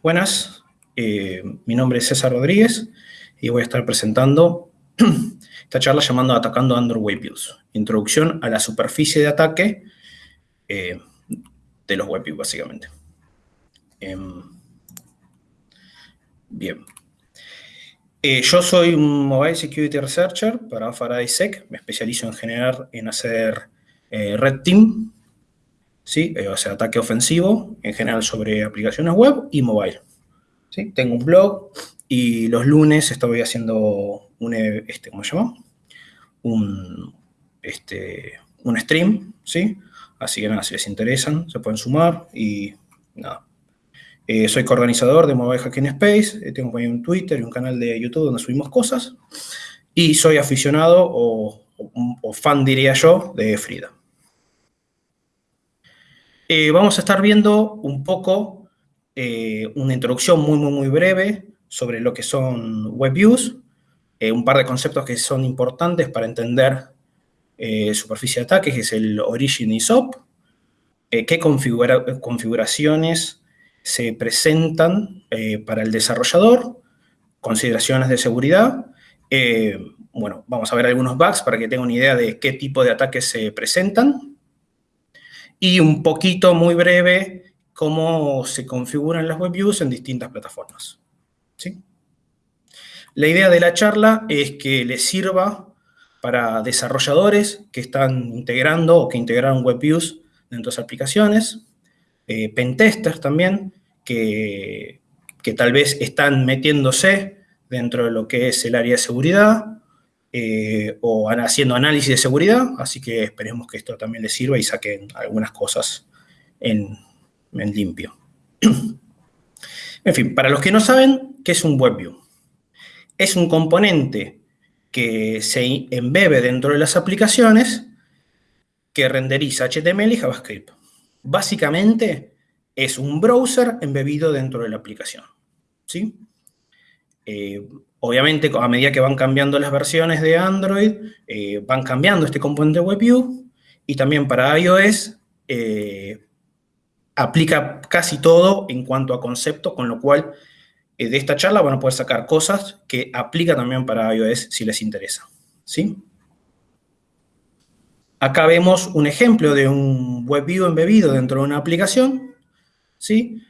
Buenas, eh, mi nombre es César Rodríguez y voy a estar presentando esta charla llamando Atacando Android Web Views. Introducción a la superficie de ataque eh, de los Web Views, básicamente. Em, bien. Eh, yo soy un Mobile Security Researcher para Faraday Sec. Me especializo en generar, en hacer Red Team ¿sí? Eh, o sea, ataque ofensivo en general sobre aplicaciones web y mobile. ¿sí? Tengo un blog y los lunes estoy haciendo un, este, ¿cómo se llama? Un, este, un stream, ¿sí? Así que nada, si les interesan, se pueden sumar y nada. Eh, soy coorganizador de Mobile Hacking Space, eh, tengo un Twitter y un canal de YouTube donde subimos cosas. Y soy aficionado o, o fan, diría yo, de Frida. Eh, vamos a estar viendo un poco eh, una introducción muy, muy, muy breve sobre lo que son WebViews, eh, un par de conceptos que son importantes para entender superficie de ataque, que es el Origin y SOP, qué configuraciones se presentan para el desarrollador, consideraciones de seguridad, bueno, vamos a ver algunos bugs para que tengan una idea de qué tipo de ataques se presentan, y un poquito muy breve cómo se configuran las web views en distintas plataformas. ¿sí? La idea de la charla es que les sirva para desarrolladores que están integrando o que integraron web views dentro de aplicaciones, eh, pentesters también, que, que tal vez están metiéndose dentro de lo que es el área de seguridad, eh, o haciendo análisis de seguridad, así que esperemos que esto también les sirva y saquen algunas cosas en, limpio. en fin, para los que no saben, ¿qué es un WebView? Es un componente que se embebe dentro de las aplicaciones que renderiza HTML y JavaScript. Básicamente, es un browser embebido dentro de la aplicación. ¿sí? Eh, Obviamente, a medida que van cambiando las versiones de Android, eh, van cambiando este componente WebView y también para iOS eh, aplica casi todo en cuanto a concepto, con lo cual de esta charla van a poder sacar cosas que aplica también para iOS si les interesa. ¿sí? Acá vemos un ejemplo de un WebView embebido dentro de una aplicación. ¿sí?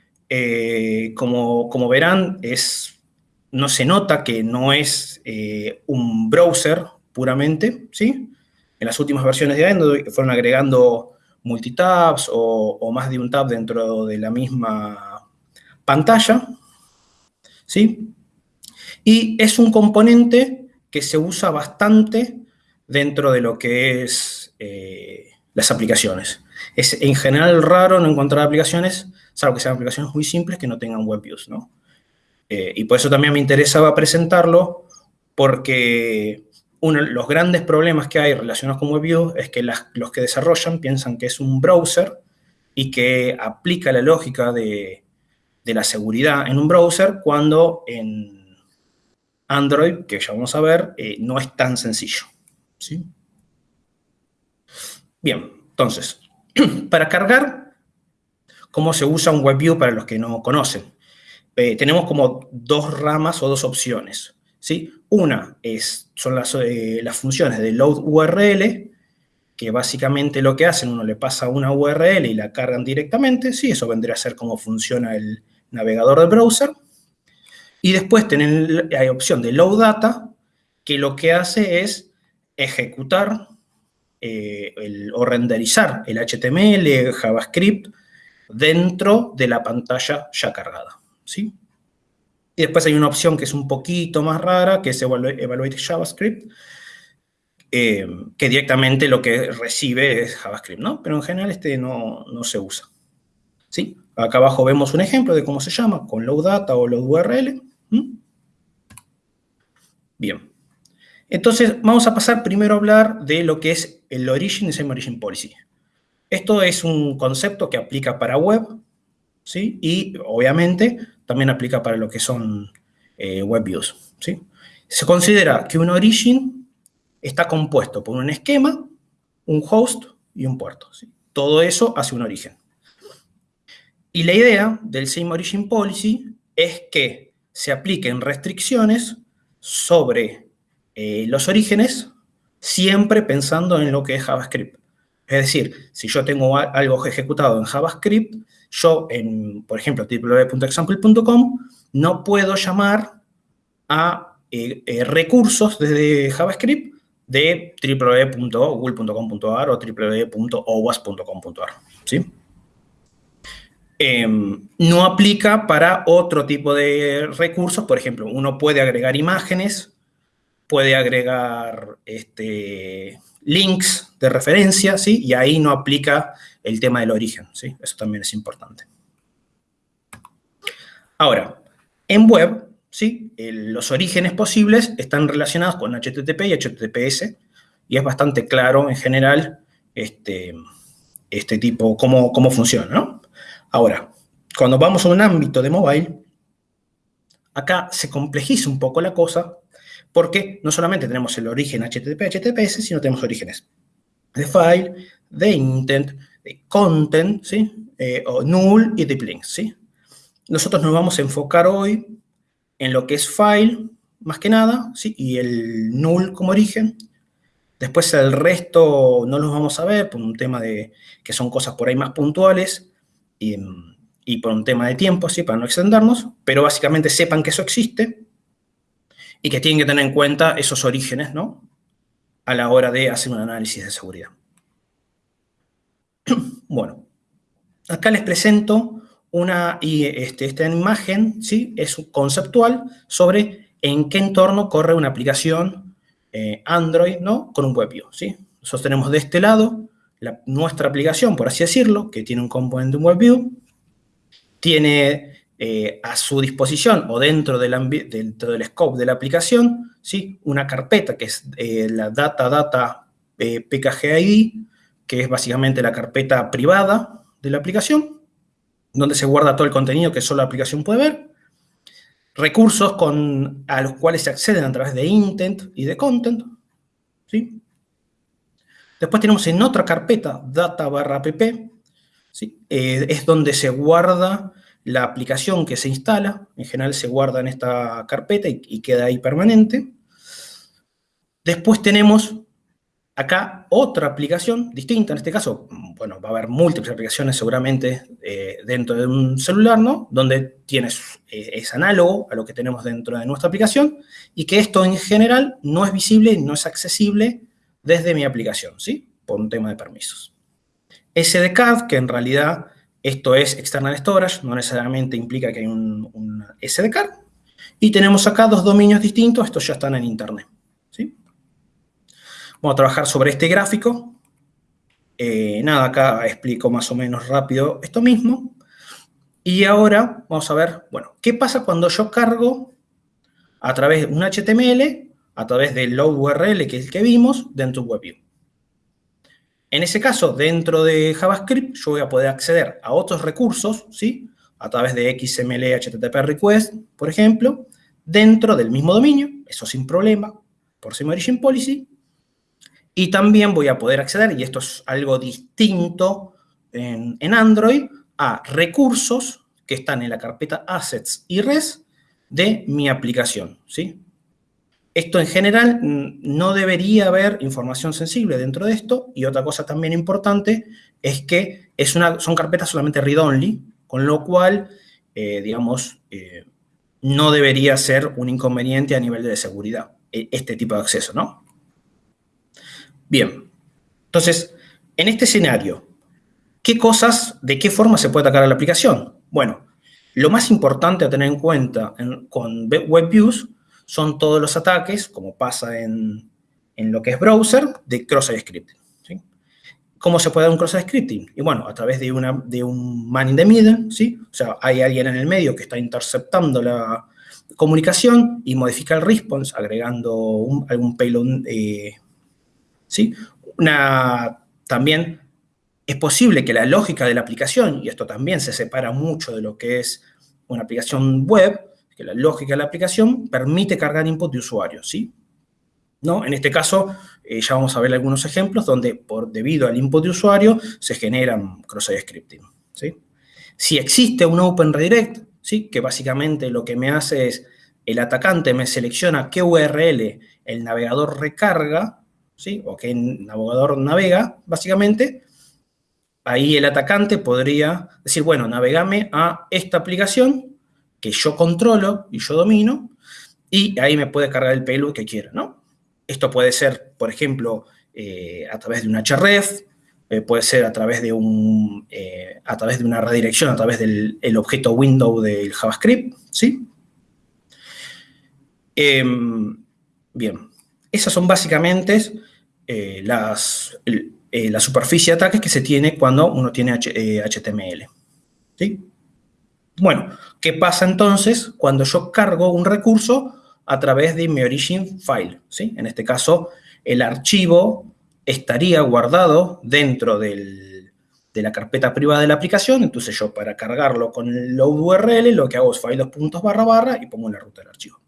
como, como verán, es no se nota que no es eh, un browser puramente, ¿sí? En las últimas versiones de Android fueron agregando multitabs o, más de un tab dentro de la misma pantalla, ¿sí? Y es un componente que se usa bastante dentro de lo que es eh, las aplicaciones. Es en general raro no encontrar aplicaciones, salvo que sean aplicaciones muy simples que no tengan web views, ¿no? Eh, y por eso también me interesaba presentarlo, porque uno de los grandes problemas que hay relacionados con WebView es que los que desarrollan piensan que es un browser y que aplica la lógica de, la seguridad en un browser cuando en Android, que ya vamos a ver, eh, no es tan sencillo. ¿sí? Bien, entonces, para cargar, ¿cómo se usa un WebView para los que no conocen? Eh, tenemos como dos ramas o dos opciones. ¿sí? Una es, son las, eh, las funciones de load URL, que básicamente lo que hacen, uno le pasa una URL y la cargan directamente, sí, eso vendría a ser cómo funciona el navegador de browser. Y después tienen, hay opción de load data, que lo que hace es ejecutar eh, o renderizar el HTML, JavaScript, dentro de la pantalla ya cargada. ¿Sí? Y después hay una opción que es un poquito más rara, que es Evaluate JavaScript, eh, que directamente lo que recibe es JavaScript, ¿no? Pero en general este no, se usa. ¿Sí? Acá abajo vemos un ejemplo de cómo se llama, con load data o load URL. Bien. Entonces, vamos a pasar primero a hablar de lo que es el Origin y Same Origin Policy. Esto es un concepto que aplica para web, ¿sí? Y, obviamente, también aplica para lo que son eh, web views. ¿sí? Se considera que un origin está compuesto por un esquema, un host y un puerto. Todo eso hace un origen. Y la idea del Same Origin Policy es que se apliquen restricciones sobre eh, los orígenes, siempre pensando en lo que es JavaScript. Es decir, si yo tengo algo ejecutado en JavaScript, yo, en, por ejemplo, www.example.com, no puedo llamar a eh, eh, recursos desde JavaScript de www.google.com.ar o www.owas.com.ar. ¿sí? Em, no aplica para otro tipo de recursos, por ejemplo, uno puede agregar imágenes, puede agregar este, links de referencia, ¿sí? Y ahí no aplica el tema del origen, ¿sí? Eso también es importante. Ahora, en web, ¿sí? los orígenes posibles están relacionados con HTTP y HTTPS, y es bastante claro en general este, este tipo, cómo, cómo funciona, ¿no? Ahora, cuando vamos a un ámbito de mobile, acá se complejiza un poco la cosa, porque no solamente tenemos el origen HTTP, HTTPS, sino tenemos orígenes de file, de intent, content, ¿sí? Eh, o null y deep links, ¿sí? Nosotros nos vamos a enfocar hoy en lo que es file, más que nada, ¿sí? Y el null como origen. Después el resto no los vamos a ver por un tema de que son cosas por ahí más puntuales y, y por un tema de tiempo, ¿sí? Para no extendernos, pero básicamente sepan que eso existe y que tienen que tener en cuenta esos orígenes, ¿no? A la hora de hacer un análisis de seguridad. Bueno, acá les presento una este, esta imagen, ¿sí? Es conceptual sobre en qué entorno corre una aplicación eh, Android, ¿no? Con un WebView, ¿sí? Nosotros tenemos de este lado nuestra aplicación, por así decirlo, que tiene un componente un WebView, tiene eh, a su disposición o dentro del, dentro del scope de la aplicación, ¿sí? una carpeta que es eh, la data data PKGID, que es básicamente la carpeta privada de la aplicación, donde se guarda todo el contenido que solo la aplicación puede ver, recursos con, a los cuales se acceden a través de intent y de content, ¿sí? Después tenemos en otra carpeta, data barra app, ¿sí? es donde se guarda la aplicación que se instala, en general se guarda en esta carpeta y, queda ahí permanente. Después tenemos acá otra aplicación distinta, en este caso, bueno, va a haber múltiples aplicaciones seguramente eh, dentro de un celular, ¿no? Donde tienes, eh, es análogo a lo que tenemos dentro de nuestra aplicación y que esto en general no es visible, no es accesible desde mi aplicación, ¿sí? Por un tema de permisos. SDCAD, que en realidad esto es external storage, no necesariamente implica que hay un, SD card. Y tenemos acá dos dominios distintos, estos ya están en internet. Vamos a trabajar sobre este gráfico. Eh, nada, acá explico más o menos rápido esto mismo. Y ahora vamos a ver, bueno, ¿qué pasa cuando yo cargo a través de un HTML, a través del load URL que es el que vimos, dentro de WebView? En ese caso, dentro de JavaScript, yo voy a poder acceder a otros recursos, ¿sí? A través de XML HTTP request, por ejemplo, dentro del mismo dominio, eso sin problema, por Same Origin Policy. Y también voy a poder acceder, y esto es algo distinto en, Android, a recursos que están en la carpeta Assets y Res de mi aplicación, ¿sí? Esto en general no debería haber información sensible dentro de esto. Y otra cosa también importante es que es una, son carpetas solamente read-only, con lo cual, eh, digamos, eh, no debería ser un inconveniente a nivel de seguridad e, este tipo de acceso, ¿no? Bien, entonces, en este escenario, ¿qué cosas, de qué forma se puede atacar a la aplicación? Bueno, lo más importante a tener en cuenta con WebViews son todos los ataques, como pasa en, lo que es browser, de cross-site scripting. ¿Cómo se puede dar un cross-site scripting? Y bueno, a través de, una, de un man in the middle, ¿sí? O sea, hay alguien en el medio que está interceptando la comunicación y modifica el response agregando algún payload, eh, ¿sí? Una, también es posible que la lógica de la aplicación, y esto también se separa mucho de lo que es una aplicación web, que la lógica de la aplicación permite cargar input de usuario, ¿sí? ¿No? En este caso, eh, ya vamos a ver algunos ejemplos donde, por, debido al input de usuario, se generan cross-site scripting, ¿sí? Si existe un Open Redirect, ¿sí? que básicamente lo que me hace es, el atacante me selecciona qué URL el navegador recarga, ¿sí? o qué navegador navega, básicamente, ahí el atacante podría decir, bueno, navegame a esta aplicación que yo controlo y yo domino, y ahí me puede cargar el payload que quiera, ¿no? Esto puede ser, por ejemplo, eh, a través de un href, eh, puede ser a través de, un, eh, a través de una redirección, a través del objeto window del JavaScript, ¿sí? Em, bien, esas son básicamente las, la superficie de ataques que se tiene cuando uno tiene HTML, ¿sí? Bueno, ¿qué pasa entonces cuando yo cargo un recurso a través de mi origin file? ¿sí? En este caso, el archivo estaría guardado dentro de la carpeta privada de la aplicación, entonces yo para cargarlo con load URL lo que hago es file puntos barra barra y pongo la ruta del archivo.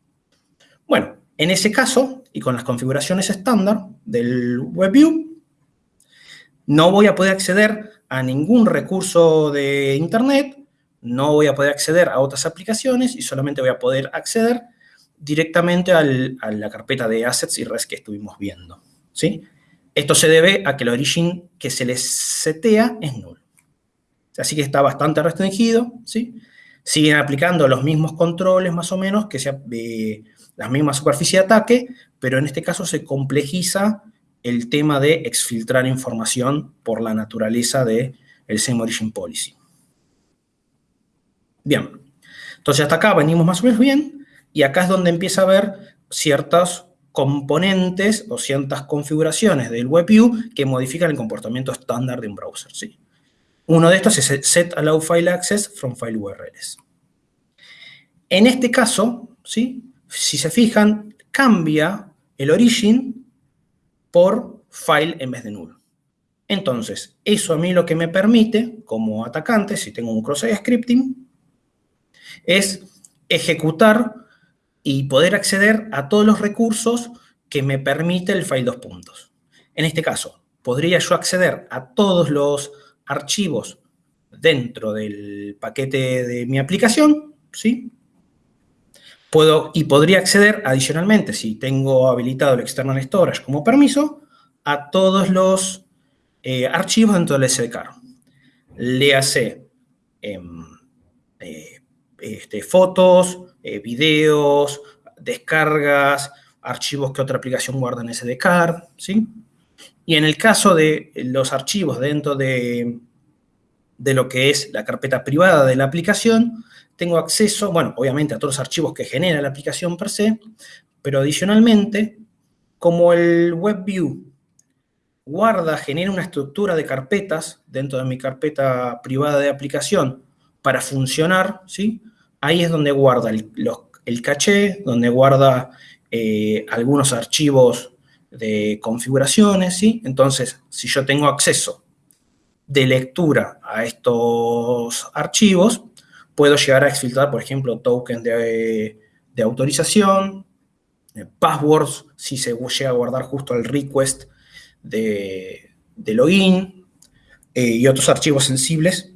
Bueno, en ese caso, y con las configuraciones estándar del WebView, no voy a poder acceder a ningún recurso de Internet, no voy a poder acceder a otras aplicaciones y solamente voy a poder acceder directamente a la carpeta de assets y res que estuvimos viendo. ¿sí? Esto se debe a que el origin que se les setea es nulo. Así que está bastante restringido. ¿sí? Siguen aplicando los mismos controles más o menos, que sea de la misma superficie de ataque, pero en este caso se complejiza el tema de exfiltrar información por la naturaleza del el same origin policy. Bien, entonces hasta acá venimos más o menos bien, y acá es donde empieza a haber ciertos componentes o ciertas configuraciones del WebView que modifican el comportamiento estándar de un browser. ¿sí? Uno de estos es Set Allow File Access from File URLs. En este caso, si se fijan, cambia el origin por file en vez de null. Entonces, eso a mí lo que me permite, como atacante, si tengo un cross-site scripting, es ejecutar y poder acceder a todos los recursos que me permite el file dos puntos. En este caso, podría yo acceder a todos los archivos dentro del paquete de mi aplicación, ¿sí? Puedo, y podría acceder adicionalmente, si tengo habilitado el External Storage como permiso, a todos los eh, archivos dentro del SDK. Le hace em, eh, este, fotos, eh, videos, descargas, archivos que otra aplicación guarda en SDK, ¿sí? Y en el caso de los archivos dentro de, de lo que es la carpeta privada de la aplicación, tengo acceso, bueno, obviamente a todos los archivos que genera la aplicación per se, pero adicionalmente, como el WebView guarda, genera una estructura de carpetas dentro de mi carpeta privada de aplicación para funcionar, ¿sí? ahí es donde guarda el, caché, donde guarda eh, algunos archivos de configuraciones, ¿sí? Entonces, si yo tengo acceso de lectura a estos archivos, puedo llegar a exfiltrar, por ejemplo, tokens de, autorización, eh, passwords, si se llega a guardar justo el request de, login, eh, y otros archivos sensibles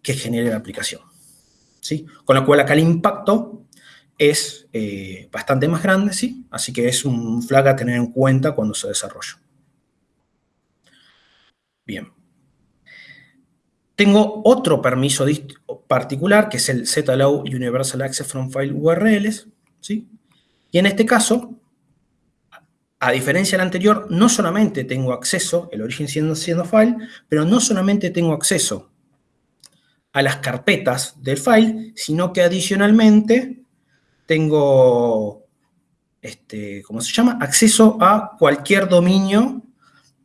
que genere la aplicación. Con lo cual acá el impacto es eh, bastante más grande, ¿sí? Así que es un flag a tener en cuenta cuando se desarrolla. Bien. Tengo otro permiso particular, que es el ZAllow Universal Access from File URLs, ¿sí? Y en este caso, a diferencia del anterior, no solamente tengo acceso, el origen siendo, siendo file, pero no solamente tengo acceso a las carpetas del file, sino que adicionalmente tengo, este, ¿cómo se llama? Acceso a cualquier dominio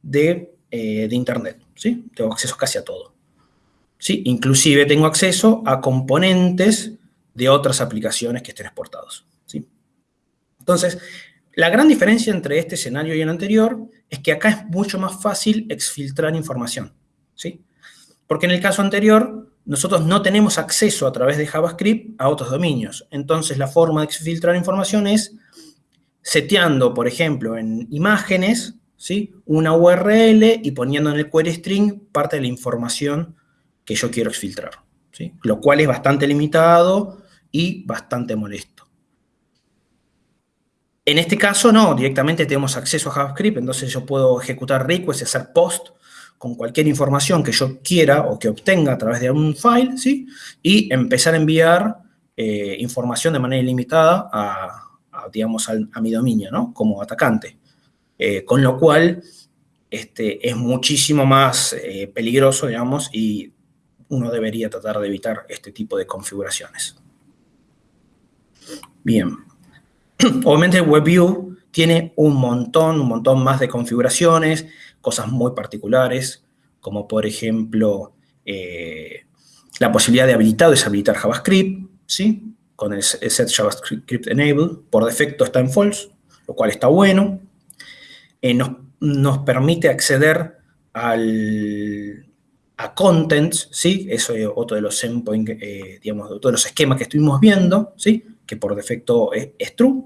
de, eh, Internet, ¿sí? Tengo acceso casi a todo. ¿sí? Inclusive tengo acceso a componentes de otras aplicaciones que estén exportados, ¿sí? Entonces, la gran diferencia entre este escenario y el anterior es que acá es mucho más fácil exfiltrar información, ¿sí? Porque en el caso anterior, nosotros no tenemos acceso a través de JavaScript a otros dominios. Entonces, la forma de filtrar información es seteando, por ejemplo, en imágenes, ¿sí? una URL y poniendo en el query string parte de la información que yo quiero exfiltrar. ¿sí? lo cual es bastante limitado y bastante molesto. En este caso no, directamente tenemos acceso a JavaScript, entonces yo puedo ejecutar requests hacer post con cualquier información que yo quiera o que obtenga a través de un file, ¿sí? Y empezar a enviar eh, información de manera ilimitada a, digamos, a, mi dominio, ¿no? Como atacante. Eh, con lo cual, este, es muchísimo más eh, peligroso, digamos, y uno debería tratar de evitar este tipo de configuraciones. Bien. Obviamente WebView tiene un montón, un montón más de configuraciones, cosas muy particulares, como por ejemplo eh, la posibilidad de habilitar o deshabilitar JavaScript, ¿sí? Con el set JavaScript Enable, por defecto está en false, lo cual está bueno. Eh, nos, permite acceder al, a contents, ¿sí? Eso es otro de los endpoint, eh, digamos, de todos los esquemas que estuvimos viendo, ¿sí? Que por defecto es, true.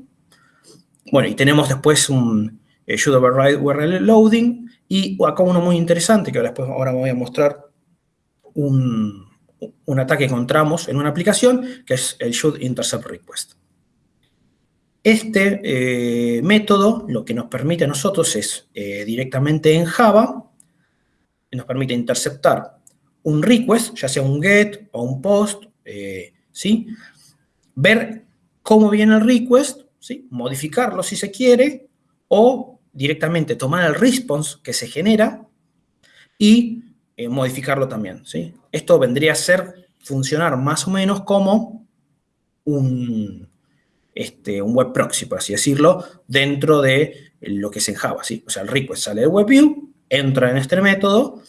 Bueno, y tenemos después un eh, should override URL loading y acá uno muy interesante que después ahora voy a mostrar un, un ataque que encontramos en una aplicación que es el should intercept request. Este eh, método lo que nos permite a nosotros es eh, directamente en Java, nos permite interceptar un request, ya sea un get o un post, eh, ¿sí? ver cómo viene el request, ¿sí? modificarlo si se quiere, o directamente tomar el response que se genera y modificarlo también. ¿sí? Esto vendría a ser funcionar más o menos como un, este, un web proxy, por así decirlo, dentro de lo que es en Java. ¿sí? O sea, el request sale de WebView, entra en este método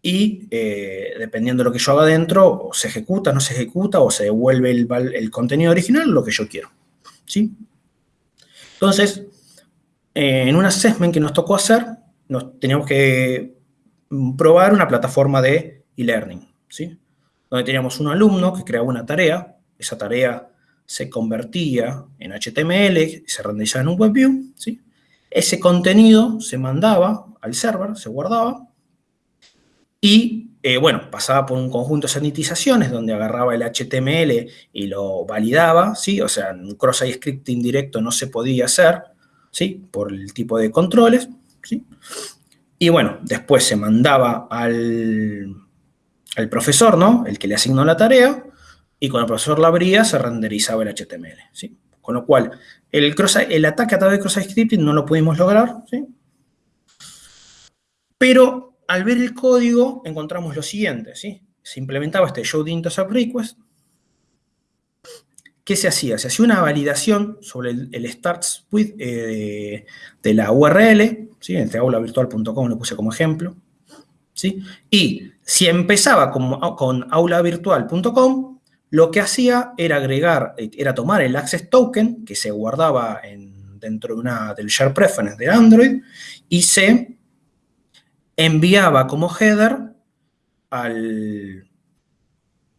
y eh, dependiendo de lo que yo haga dentro, o se ejecuta, no se ejecuta, o se devuelve el, contenido original, lo que yo quiero. ¿sí? Entonces, eh, en un assessment que nos tocó hacer, nos teníamos que probar una plataforma de e-learning, ¿sí? donde teníamos un alumno que creaba una tarea, esa tarea se convertía en HTML, se renderizaba en un WebView, ¿sí? Ese contenido se mandaba al server, se guardaba, y, eh, bueno, pasaba por un conjunto de sanitizaciones donde agarraba el HTML y lo validaba, ¿sí? O sea, un cross-site scripting directo no se podía hacer, ¿sí? Por el tipo de controles, ¿sí? Y bueno, después se mandaba al, al profesor, ¿no? El que le asignó la tarea, y cuando el profesor la abría se renderizaba el HTML. ¿sí? Con lo cual, el, el ataque a través de cross-site scripting no lo pudimos lograr, ¿sí? pero al ver el código encontramos lo siguiente, ¿sí? se implementaba este show intercept request, ¿qué se hacía? Se hacía una validación sobre el, starts with eh, de la URL, ¿sí? entre aulavirtual.com lo puse como ejemplo, ¿sí? y si empezaba con, con aulavirtual.com, lo que hacía era agregar, era tomar el access token que se guardaba dentro de una, del share preference de Android y se enviaba como header al,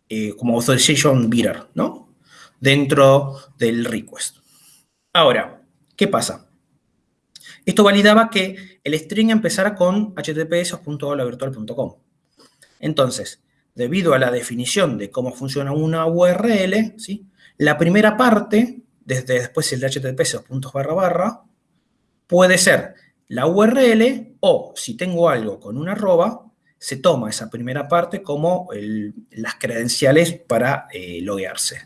eh, como authorization bearer, ¿no? Dentro del request. Ahora, ¿qué pasa? Esto validaba que el string empezara con https.virtual.com. Entonces, debido a la definición de cómo funciona una URL, ¿sí? la primera parte, desde después el de HTTP puntos barra barra, puede ser la URL o si tengo algo con una arroba, se toma esa primera parte como las credenciales para eh, loguearse.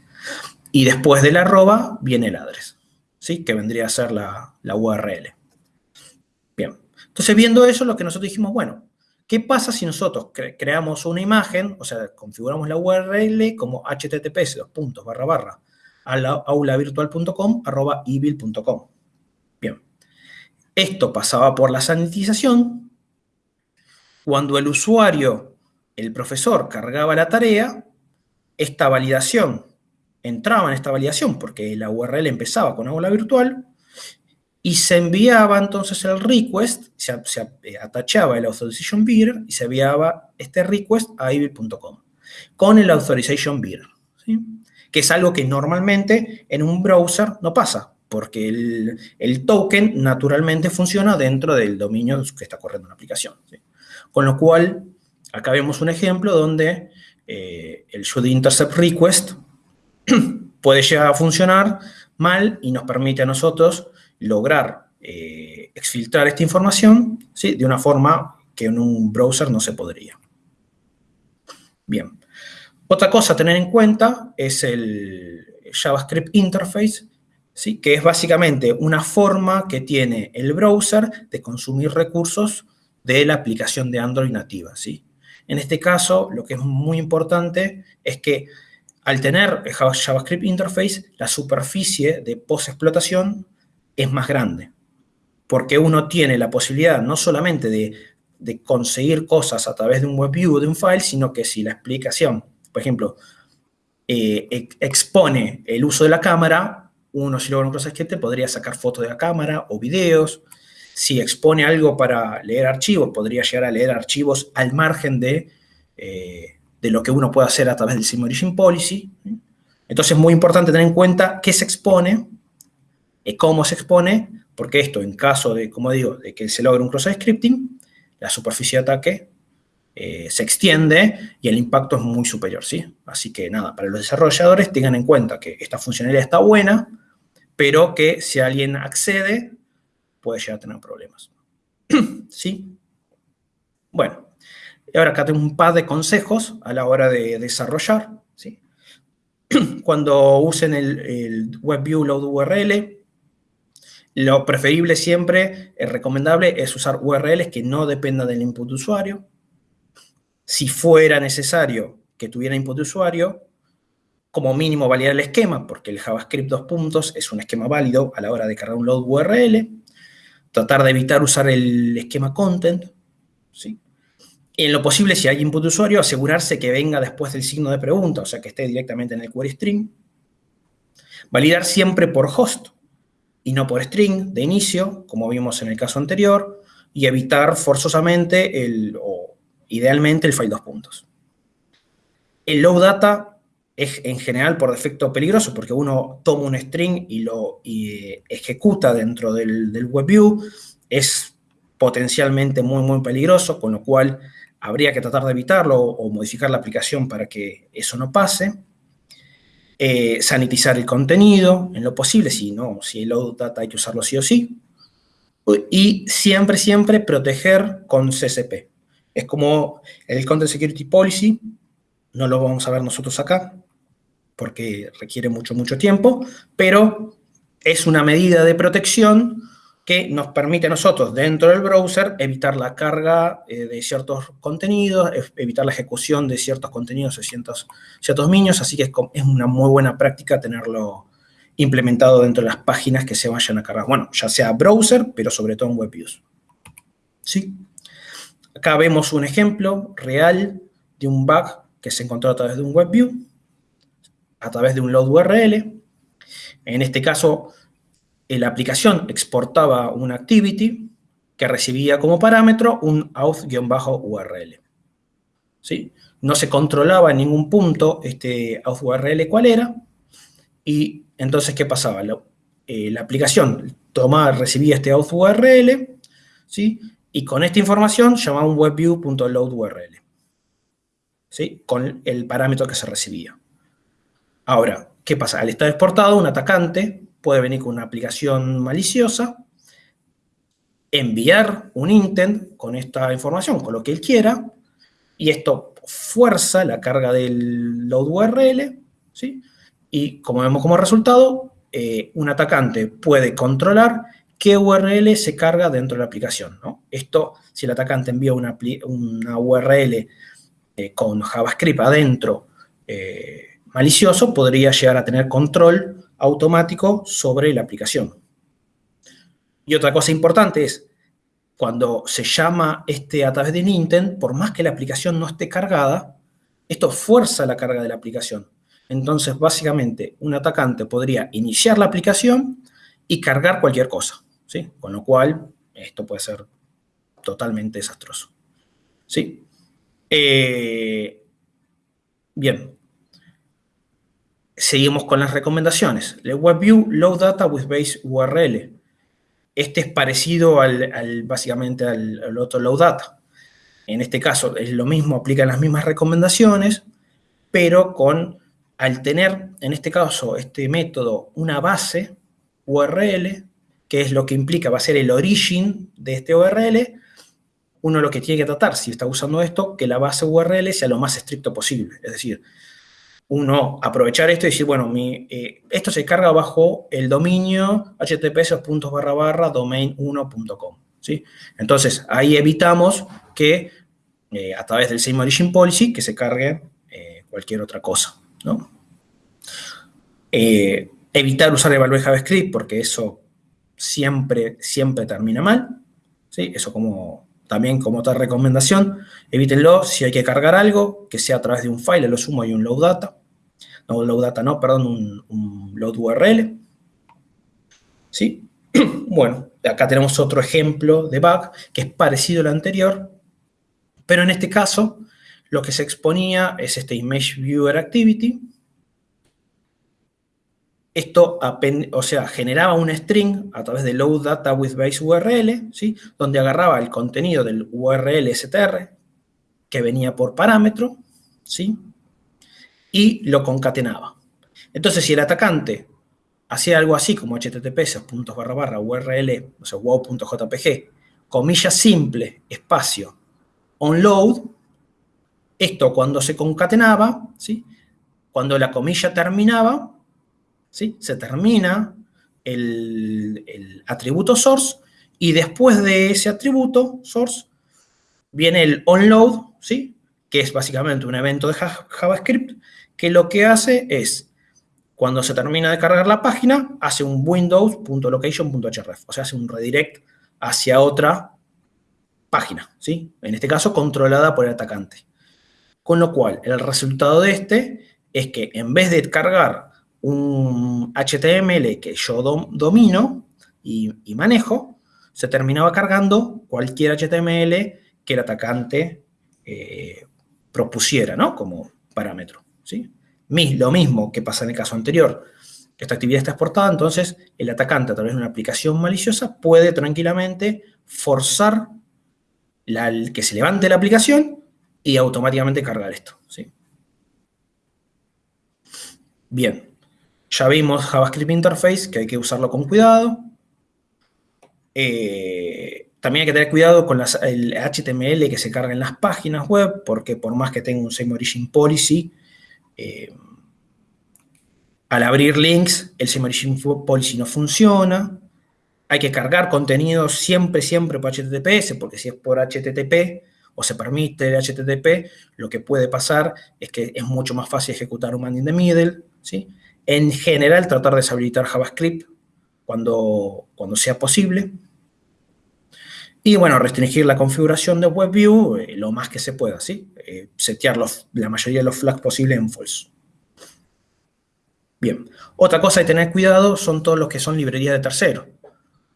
Y después de la arroba viene el address, ¿sí? que vendría a ser la, la URL. Bien, entonces viendo eso, lo que nosotros dijimos, bueno, ¿Qué pasa si nosotros creamos una imagen, o sea, configuramos la URL como https barra barra aulavirtual.com arroba Bien. Esto pasaba por la sanitización. Cuando el usuario, el profesor, cargaba la tarea, esta validación entraba en esta validación porque la URL empezaba con aula virtual y se enviaba entonces el request, se, eh, atachaba el authorization bearer y se enviaba este request a ivy.com con el authorization bearer, que es algo que normalmente en un browser no pasa, porque el, token naturalmente funciona dentro del dominio que está corriendo una aplicación. Con lo cual, acá vemos un ejemplo donde eh, el should intercept request puede llegar a funcionar mal y nos permite a nosotros lograr eh, exfiltrar esta información ¿sí? de una forma que en un browser no se podría. Bien. Otra cosa a tener en cuenta es el JavaScript Interface, ¿sí? que es básicamente una forma que tiene el browser de consumir recursos de la aplicación de Android nativa. ¿sí? En este caso, lo que es muy importante es que al tener JavaScript Interface, la superficie de post-explotación es más grande, porque uno tiene la posibilidad no solamente de, conseguir cosas a través de un WebView o de un file, sino que si la explicación, por ejemplo, eh, expone el uso de la cámara, uno si logra un cross-script podría sacar fotos de la cámara o videos. Si expone algo para leer archivos, podría llegar a leer archivos al margen de... Eh, de lo que uno puede hacer a través del Sim Origin Policy. Entonces es muy importante tener en cuenta qué se expone, y cómo se expone, porque esto en caso de, como digo, de que se logre un cross scripting, la superficie de ataque eh, se extiende y el impacto es muy superior, ¿sí? Así que nada, para los desarrolladores tengan en cuenta que esta funcionalidad está buena, pero que si alguien accede, puede llegar a tener problemas. ¿Sí? Bueno, y ahora acá tengo un par de consejos a la hora de desarrollar. ¿sí? Cuando usen el, WebView Load URL, lo preferible siempre, es recomendable, es usar URLs que no dependan del input de usuario. Si fuera necesario que tuviera input usuario, como mínimo validar el esquema, porque el JavaScript dos puntos es un esquema válido a la hora de cargar un load URL. Tratar de evitar usar el esquema content, ¿sí? En lo posible, si hay input de usuario, asegurarse que venga después del signo de pregunta, o sea, que esté directamente en el query string. Validar siempre por host y no por string de inicio, como vimos en el caso anterior, y evitar forzosamente el, o idealmente el file dos puntos. El low data es en general por defecto peligroso porque uno toma un string y lo ejecuta dentro del, del WebView. Es potencialmente muy, muy peligroso, con lo cual habría que tratar de evitarlo o modificar la aplicación para que eso no pase. Eh, sanitizar el contenido en lo posible, si no, si el load data hay que usarlo sí o sí. Y siempre, siempre proteger con CSP. Es como el Content Security Policy, no lo vamos a ver nosotros acá, porque requiere mucho, mucho tiempo, pero es una medida de protección que nos permite a nosotros dentro del browser evitar la carga eh, de ciertos contenidos, evitar la ejecución de ciertos contenidos de ciertos, ciertos minions, así que es, es, una muy buena práctica tenerlo implementado dentro de las páginas que se vayan a cargar. Bueno, ya sea browser, pero sobre todo en WebViews. ¿Sí? Acá vemos un ejemplo real de un bug que se encontró a través de un WebView, a través de un load URL. En este caso, la aplicación exportaba una activity que recibía como parámetro un auth-url. ¿Sí? No se controlaba en ningún punto este auth-url cuál era, y entonces, ¿qué pasaba? La, eh, aplicación tomaba, recibía este auth-url, ¿sí? y con esta información llamaba un webview.loadurl, ¿sí? con el parámetro que se recibía. Ahora, ¿qué pasa? Al estar exportado, un atacante puede venir con una aplicación maliciosa, enviar un intent con esta información, con lo que él quiera, y esto fuerza la carga del load URL, ¿sí? y como vemos como resultado, eh, un atacante puede controlar qué URL se carga dentro de la aplicación. Esto, si el atacante envía una, URL eh, con JavaScript adentro eh, malicioso, podría llegar a tener control automático sobre la aplicación. Y otra cosa importante es, cuando se llama este a través de intent, por más que la aplicación no esté cargada, esto fuerza la carga de la aplicación. Entonces, básicamente, un atacante podría iniciar la aplicación y cargar cualquier cosa, ¿sí? Con lo cual, esto puede ser totalmente desastroso, ¿sí? Eh, bien, Seguimos con las recomendaciones. El WebView Low Data with Base URL. Este es parecido al, básicamente al, otro Low Data. En este caso es lo mismo, aplican las mismas recomendaciones, pero con, al tener, en este caso, este método, una base URL, que es lo que implica, va a ser el origen de este URL, uno lo que tiene que tratar, si está usando esto, que la base URL sea lo más estricto posible. Es decir, uno aprovechar esto y decir, bueno, eh, esto se carga bajo el dominio https barra barra domain1.com. ¿sí? Entonces, ahí evitamos que eh, a través del same origin policy que se cargue eh, cualquier otra cosa. ¿no? evitar usar evaluate JavaScript porque eso siempre, siempre termina mal. ¿sí? Eso como, también como otra recomendación, evítenlo si hay que cargar algo, que sea a través de un file, lo sumo hay un load data. No, load data no, perdón, un, load URL. ¿Sí? bueno, acá tenemos otro ejemplo de bug que es parecido al anterior, pero en este caso lo que se exponía es este Image Viewer Activity, esto, o sea, generaba un string a través de load data with base URL, ¿sí? donde agarraba el contenido del URL str que venía por parámetro, ¿sí? y lo concatenaba. Entonces, si el atacante hacía algo así como https puntos barra barra url, o sea, wow.jpg, comilla simple, espacio, onload, esto cuando se concatenaba, ¿sí? cuando la comilla terminaba, se termina el, atributo source y después de ese atributo source viene el onload, ¿sí? que es básicamente un evento de JavaScript, que lo que hace es, cuando se termina de cargar la página, hace un windows.location.href, o sea, hace un redirect hacia otra página, ¿sí? En este caso, controlada por el atacante. Con lo cual, el resultado de este es que en vez de cargar un HTML que yo domino y, manejo, se terminaba cargando cualquier HTML que el atacante eh, propusiera, ¿no? Como parámetro, ¿sí? Lo mismo que pasa en el caso anterior. Esta actividad está exportada, entonces el atacante a través de una aplicación maliciosa puede tranquilamente forzar que se levante la aplicación y automáticamente cargar esto, ¿sí? Bien, ya vimos JavaScript Interface, que hay que usarlo con cuidado. Eh, también hay que tener cuidado con el HTML que se carga en las páginas web, porque por más que tenga un same origin policy, eh, al abrir links, el same origin policy no funciona. Hay que cargar contenido siempre, siempre por HTTPS, porque si es por HTTP o se permite el HTTP, lo que puede pasar es que es mucho más fácil ejecutar un man in the middle, ¿sí? En general, tratar de deshabilitar JavaScript cuando, cuando sea posible. Y bueno, restringir la configuración de WebView eh, lo más que se pueda, ¿sí? Eh, setear la mayoría de los flags posibles en false. Bien, otra cosa de tener cuidado son todos los que son librerías de terceros.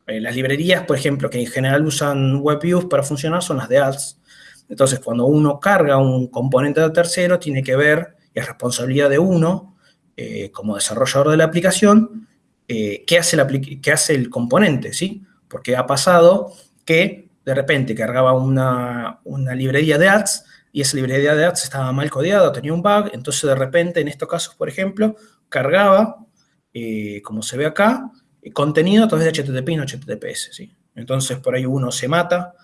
Eh, las librerías, por ejemplo, que en general usan WebViews para funcionar son las de ads. Entonces, cuando uno carga un componente de tercero, tiene que ver, y es responsabilidad de uno, eh, como desarrollador de la aplicación, eh, ¿qué, hace hace el componente? ¿sí? Porque ha pasado que de repente cargaba una, librería de ads y esa librería de ads estaba mal codeada, tenía un bug, entonces de repente en estos casos, por ejemplo, cargaba, eh, como se ve acá, contenido a través de HTTP y no HTTPS. ¿sí? Entonces por ahí uno se mata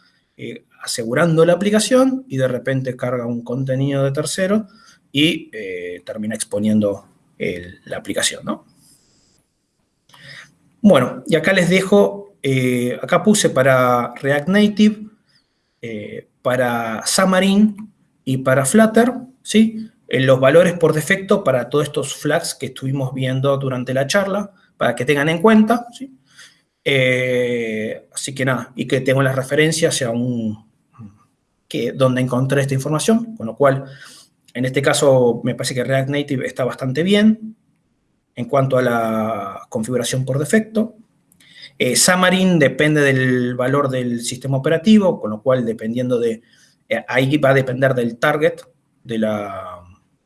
asegurando la aplicación y de repente carga un contenido de tercero y termina exponiendo la aplicación, ¿no? Bueno, y acá les dejo, eh, acá puse para React Native, eh, para Xamarin y para Flutter, ¿sí? En los valores por defecto para todos estos flags que estuvimos viendo durante la charla, para que tengan en cuenta, ¿sí? Eh, así que nada, y que tengo las referencias a un, que, donde encontré esta información, con lo cual en este caso, me parece que React Native está bastante bien en cuanto a la configuración por defecto. Eh, Xamarin depende del valor del sistema operativo, con lo cual, dependiendo de... Eh, ahí va a depender del target, de la...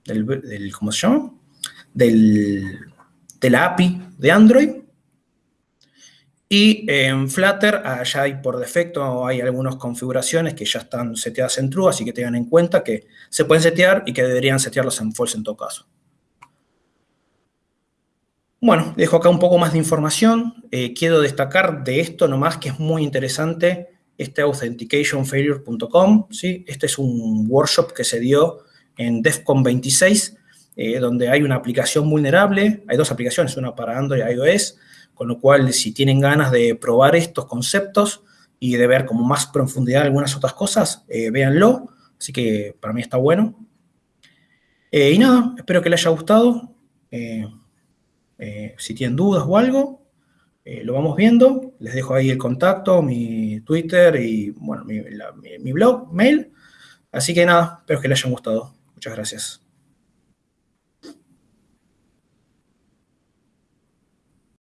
Del, ¿Cómo se llama? Del, de la API de Android. Y en Flutter, allá hay por defecto, hay algunas configuraciones que ya están seteadas en true, así que tengan en cuenta que se pueden setear y que deberían setearlos en false en todo caso. Bueno, dejo acá un poco más de información. Eh, quiero destacar de esto nomás que es muy interesante este authenticationfailure.com. ¿sí? Este es un workshop que se dio en DEFCON 26, eh, donde hay una aplicación vulnerable. Hay dos aplicaciones, una para Android y iOS con lo cual, si tienen ganas de probar estos conceptos y de ver como más profundidad algunas otras cosas, eh, véanlo. Así que para mí está bueno. Eh, y nada, espero que les haya gustado. Eh, si tienen dudas o algo, lo vamos viendo. Les dejo ahí el contacto, mi Twitter y, bueno, mi blog, mail. Así que nada, espero que les haya gustado. Muchas gracias.